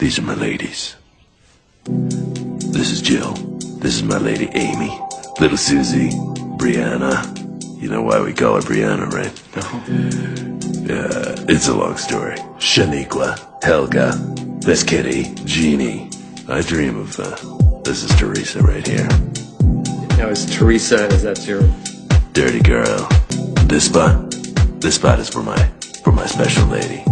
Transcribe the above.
These are my ladies. This is Jill. This is my lady Amy. Little Susie. Brianna. You know why we call her Brianna, right? No. Yeah, it's a long story. Shaniqua. Helga. This kitty. Jeannie. I dream of, uh, this is Teresa right here. Now, is Teresa, is that your... Dirty girl. This spot? This spot is for my, for my special lady.